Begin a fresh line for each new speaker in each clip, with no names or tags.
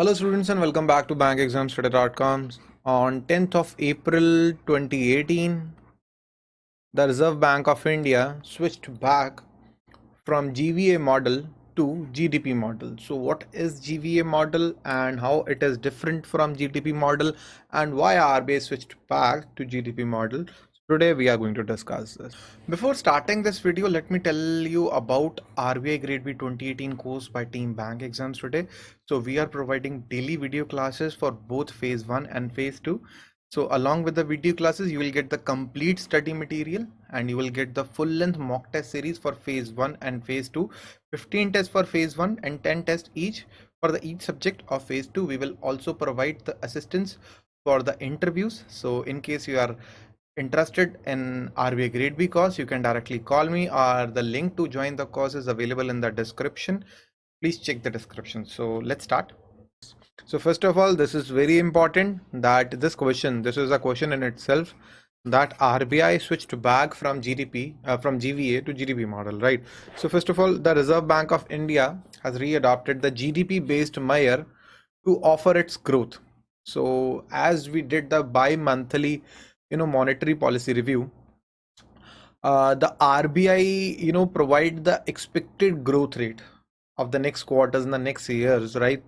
Hello students and welcome back to bankexamstoday.com. On 10th of April 2018, the Reserve Bank of India switched back from GVA model to GDP model. So what is GVA model and how it is different from GDP model and why RBI switched back to GDP model. Today we are going to discuss this. Before starting this video, let me tell you about RBI Grade B 2018 course by Team Bank Exams today. So we are providing daily video classes for both phase 1 and phase 2. So along with the video classes, you will get the complete study material and you will get the full length mock test series for phase 1 and phase 2. 15 tests for phase 1 and 10 tests each for the each subject of phase 2. We will also provide the assistance for the interviews. So in case you are interested in RBI Grade B course, you can directly call me or the link to join the course is available in the description. Please check the description. So let's start. So first of all, this is very important that this question, this is a question in itself that RBI switched back from GDP, uh, from GVA to GDP model, right? So first of all, the Reserve Bank of India has readopted the GDP based measure to offer its growth. So as we did the bi-monthly you know monetary policy review uh, the RBI you know provide the expected growth rate of the next quarters in the next years right?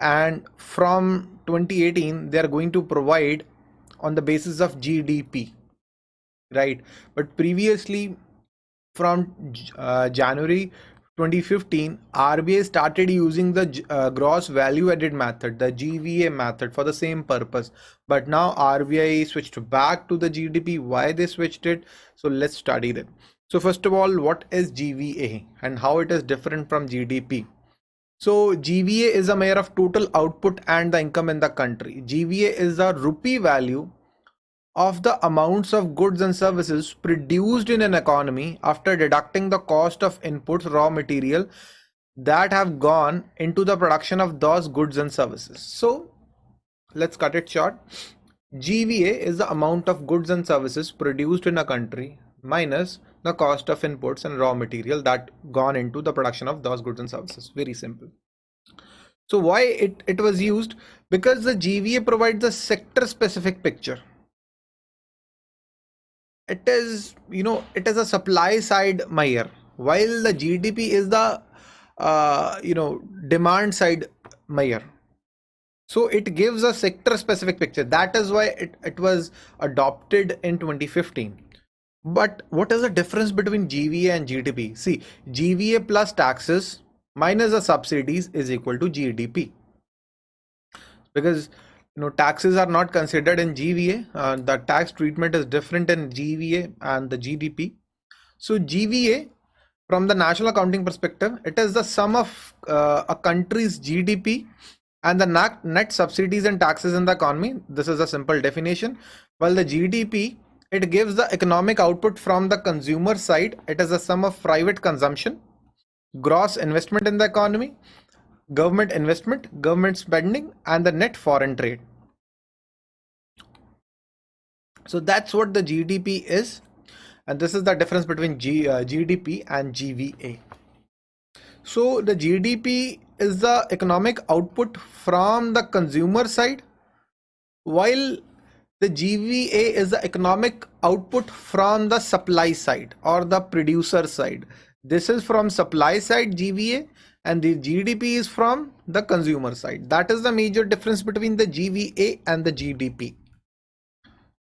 And from 2018 they are going to provide on the basis of GDP right? But previously from uh, January 2015 RBI started using the uh, gross value added method the GVA method for the same purpose. But now RBI switched back to the GDP why they switched it? So let's study that so first of all what is GVA and how it is different from GDP so GVA is a measure of total output and the income in the country. GVA is the rupee value of the amounts of goods and services produced in an economy after deducting the cost of inputs raw material that have gone into the production of those goods and services. So let's cut it short. Gva is the amount of goods and services produced in a country minus the cost of inputs and raw material that gone into the production of those goods and services. Very simple. So why it, it was used? Because the gva provides a sector specific picture it is you know it is a supply side measure while the gdp is the uh, you know demand side measure so it gives a sector specific picture. That is why it, it was adopted in 2015 but what is the difference between gva and gdp see gva plus taxes minus the subsidies is equal to gdp because know taxes are not considered in GVA uh, the tax treatment is different in GVA and the GDP so GVA from the national accounting perspective it is the sum of uh, a country's GDP and the net subsidies and taxes in the economy. This is a simple definition. While the GDP it gives the economic output from the consumer side. It is the sum of private consumption gross investment in the economy government investment, government spending, and the net foreign trade. So that's what the GDP is. And this is the difference between G, uh, GDP and GVA. So the GDP is the economic output from the consumer side, while the GVA is the economic output from the supply side or the producer side. This is from supply side GVA and the GDP is from the consumer side. That is the major difference between the GVA and the GDP.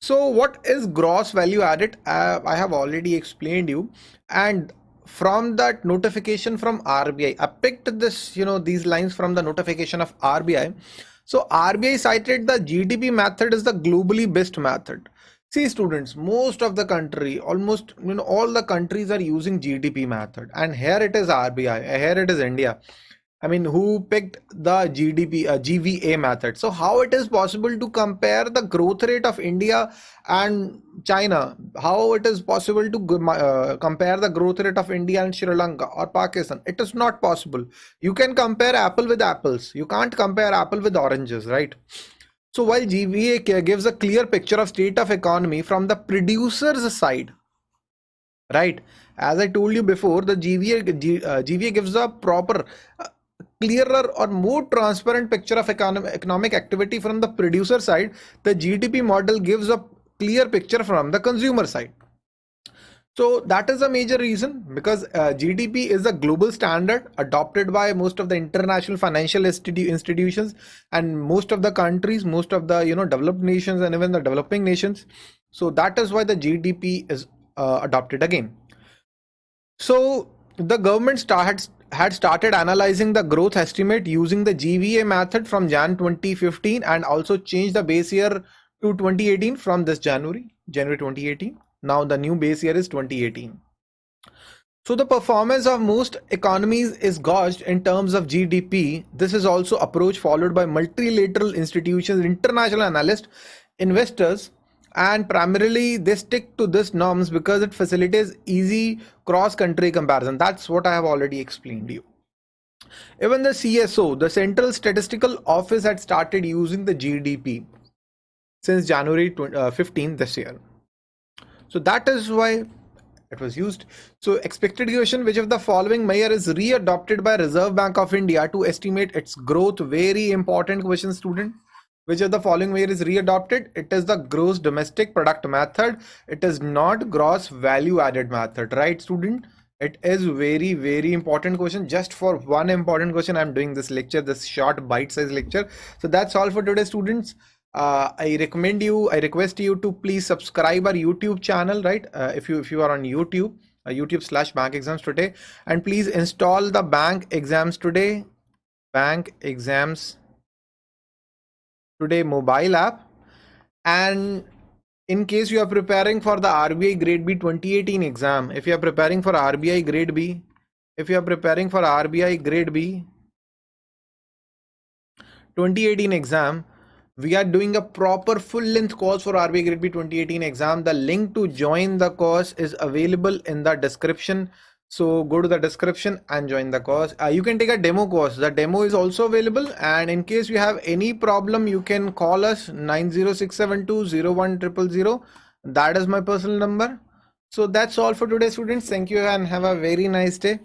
So what is gross value added? Uh, I have already explained you and from that notification from RBI, I picked this, you know, these lines from the notification of RBI. So RBI cited the GDP method is the globally best method. See students, most of the country, almost you know all the countries are using GDP method and here it is RBI, here it is India. I mean who picked the GDP uh, GVA method. So how it is possible to compare the growth rate of India and China? How it is possible to uh, compare the growth rate of India and Sri Lanka or Pakistan? It is not possible. You can compare apple with apples. You can't compare apple with oranges, right? So while GVA gives a clear picture of state of economy from the producer's side, right? As I told you before, the GVA, G, uh, GVA gives a proper, uh, clearer or more transparent picture of economic activity from the producer side, the GDP model gives a clear picture from the consumer side. So that is a major reason because uh, GDP is a global standard adopted by most of the international financial institu institutions and most of the countries, most of the you know developed nations and even the developing nations. So that is why the GDP is uh, adopted again. So the government start, had started analyzing the growth estimate using the GVA method from Jan 2015 and also changed the base year to 2018 from this January, January 2018. Now the new base year is 2018. So the performance of most economies is gauged in terms of GDP. This is also approach followed by multilateral institutions, international analysts, investors, and primarily they stick to this norms because it facilitates easy cross-country comparison. That's what I have already explained to you. Even the CSO, the Central Statistical Office had started using the GDP since January 15 uh, this year. So that is why it was used. So expected equation, which of the following measure is readopted by Reserve Bank of India to estimate its growth? Very important question, student. Which of the following measure is readopted? It is the gross domestic product method. It is not gross value added method, right, student? It is very, very important question. Just for one important question, I'm doing this lecture, this short bite-sized lecture. So that's all for today, students uh, I recommend you, I request you to please subscribe our YouTube channel, right? Uh, if you if you are on YouTube, uh, YouTube slash Bank Exams Today, and please install the Bank Exams Today, Bank Exams Today mobile app, and in case you are preparing for the RBI Grade B 2018 exam, if you are preparing for RBI Grade B, if you are preparing for RBI Grade B 2018 exam we are doing a proper full length course for RBI Grade B 2018 exam. The link to join the course is available in the description. So go to the description and join the course. Uh, you can take a demo course. The demo is also available. And in case you have any problem, you can call us 90672 That is my personal number. So that's all for today, students. Thank you and have a very nice day.